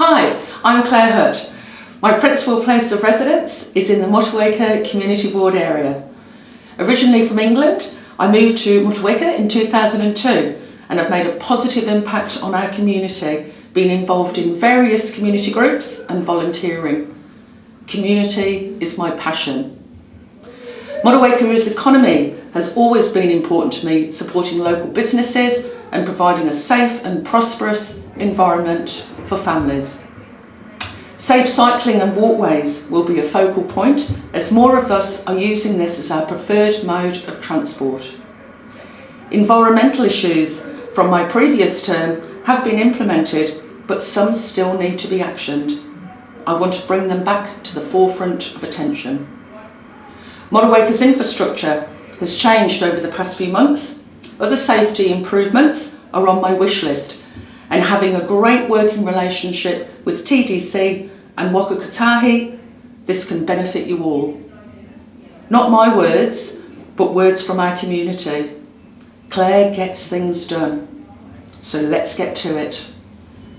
Hi, I'm Claire Hutt. My principal place of residence is in the Motueka Community Board area. Originally from England, I moved to Motueka in 2002 and have made a positive impact on our community, being involved in various community groups and volunteering. Community is my passion. Motueka's economy has always been important to me, supporting local businesses and providing a safe and prosperous environment for families. Safe cycling and walkways will be a focal point as more of us are using this as our preferred mode of transport. Environmental issues from my previous term have been implemented but some still need to be actioned. I want to bring them back to the forefront of attention. Motueka's infrastructure has changed over the past few months. Other safety improvements are on my wish list and having a great working relationship with TDC and Waka Kotahi, this can benefit you all. Not my words, but words from our community. Claire gets things done. So let's get to it.